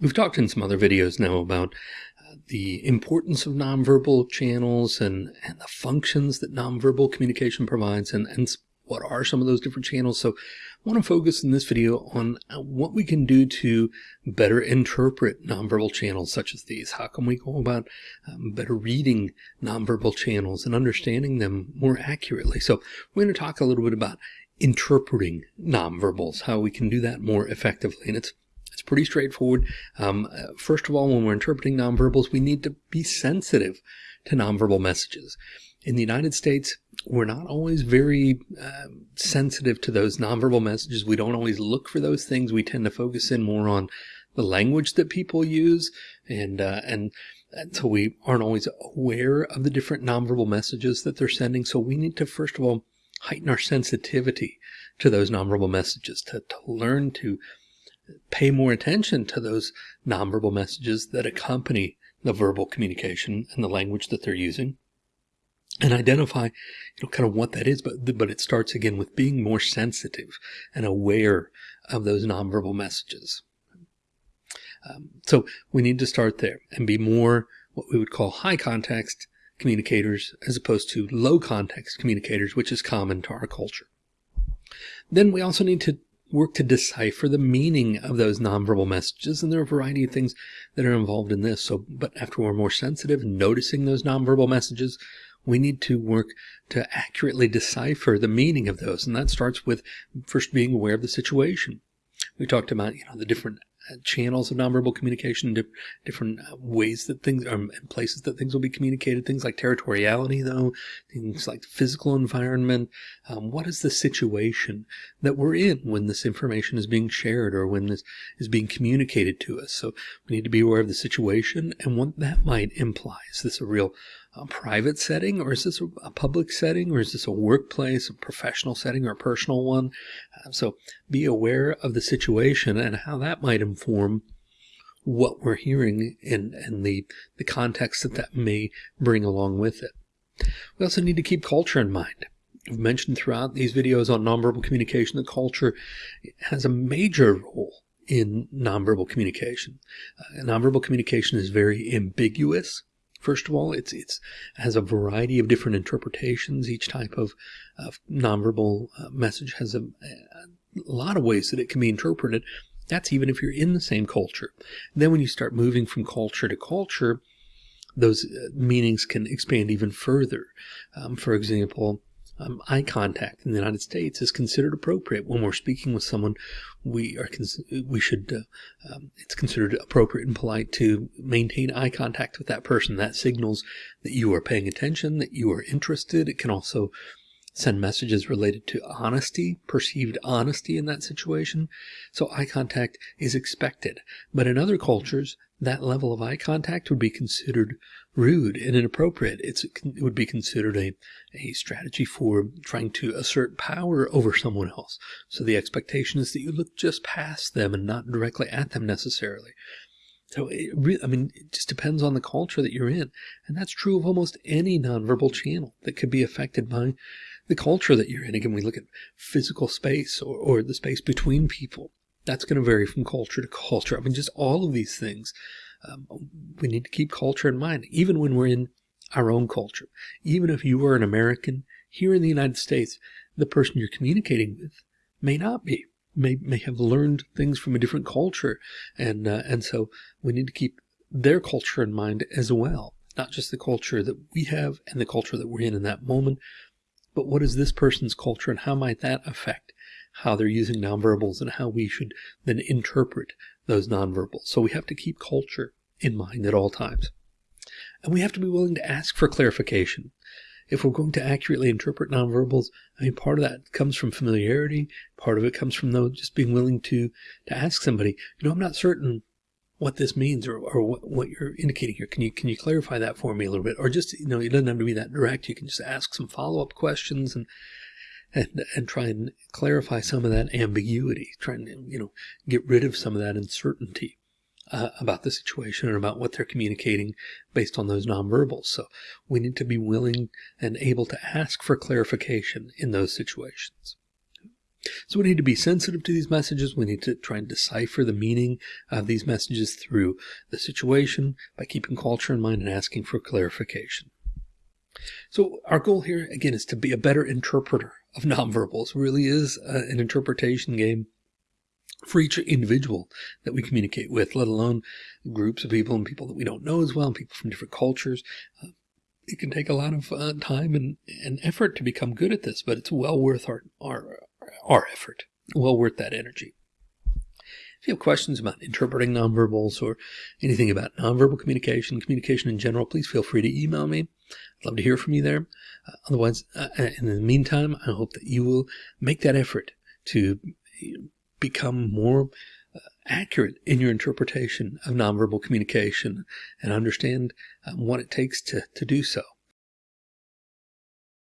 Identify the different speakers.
Speaker 1: We've talked in some other videos now about uh, the importance of nonverbal channels and, and the functions that nonverbal communication provides and, and what are some of those different channels. So I want to focus in this video on uh, what we can do to better interpret nonverbal channels such as these. How can we go about um, better reading nonverbal channels and understanding them more accurately? So we're going to talk a little bit about interpreting nonverbals, how we can do that more effectively. And it's it's pretty straightforward. Um, uh, first of all, when we're interpreting nonverbals, we need to be sensitive to nonverbal messages. In the United States, we're not always very uh, sensitive to those nonverbal messages. We don't always look for those things. We tend to focus in more on the language that people use, and uh, and, so we aren't always aware of the different nonverbal messages that they're sending. So we need to first of all heighten our sensitivity to those nonverbal messages, to, to learn to pay more attention to those nonverbal messages that accompany the verbal communication and the language that they're using and identify you know kind of what that is. But but it starts again with being more sensitive and aware of those nonverbal messages. Um, so we need to start there and be more what we would call high context communicators as opposed to low context communicators which is common to our culture. Then we also need to work to decipher the meaning of those nonverbal messages. And there are a variety of things that are involved in this. So, but after we're more sensitive, noticing those nonverbal messages, we need to work to accurately decipher the meaning of those. And that starts with first being aware of the situation. We talked about, you know, the different channels of nonverbal communication, different uh, ways that things are um, and places that things will be communicated. Things like territoriality, though, things like physical environment. Um, what is the situation that we're in when this information is being shared or when this is being communicated to us? So we need to be aware of the situation and what that might imply. Is this a real a private setting or is this a public setting or is this a workplace, a professional setting or a personal one? Uh, so be aware of the situation and how that might inform what we're hearing and, and the, the context that that may bring along with it. We also need to keep culture in mind. I've mentioned throughout these videos on nonverbal communication that culture has a major role in nonverbal communication. Uh, nonverbal communication is very ambiguous. First of all, it's it's has a variety of different interpretations. Each type of, of nonverbal uh, message has a, a lot of ways that it can be interpreted. That's even if you're in the same culture. Then when you start moving from culture to culture, those uh, meanings can expand even further. Um, for example, um, eye contact in the United States is considered appropriate when we're speaking with someone. We are we should uh, um, it's considered appropriate and polite to maintain eye contact with that person. That signals that you are paying attention, that you are interested. It can also send messages related to honesty, perceived honesty in that situation. So eye contact is expected. But in other cultures, that level of eye contact would be considered rude and inappropriate. It's, it would be considered a, a strategy for trying to assert power over someone else. So the expectation is that you look just past them and not directly at them necessarily. So it really, I mean, it just depends on the culture that you're in. And that's true of almost any nonverbal channel that could be affected by the culture that you're in. Again, we look at physical space or, or the space between people. That's going to vary from culture to culture. I mean, just all of these things. Um, we need to keep culture in mind, even when we're in our own culture. Even if you are an American here in the United States, the person you're communicating with may not be, may, may have learned things from a different culture. And, uh, and so we need to keep their culture in mind as well, not just the culture that we have and the culture that we're in in that moment, but what is this person's culture and how might that affect how they're using nonverbals and how we should then interpret those nonverbals. So we have to keep culture in mind at all times. And we have to be willing to ask for clarification. If we're going to accurately interpret nonverbals, I mean, part of that comes from familiarity. Part of it comes from though just being willing to, to ask somebody, you know, I'm not certain what this means or, or what, what you're indicating here. Can you can you clarify that for me a little bit? Or just, you know, it doesn't have to be that direct. You can just ask some follow-up questions and and and try and clarify some of that ambiguity, trying to, you know, get rid of some of that uncertainty uh, about the situation and about what they're communicating based on those nonverbals. So we need to be willing and able to ask for clarification in those situations. So we need to be sensitive to these messages. We need to try and decipher the meaning of these messages through the situation by keeping culture in mind and asking for clarification. So our goal here, again, is to be a better interpreter of nonverbals. Really is uh, an interpretation game for each individual that we communicate with, let alone groups of people and people that we don't know as well, and people from different cultures. Uh, it can take a lot of uh, time and, and effort to become good at this, but it's well worth our, our, our effort, well worth that energy. If you have questions about interpreting nonverbals or anything about nonverbal communication, communication in general, please feel free to email me. I'd love to hear from you there. Uh, otherwise, uh, in the meantime, I hope that you will make that effort to become more uh, accurate in your interpretation of nonverbal communication and understand um, what it takes to, to do so.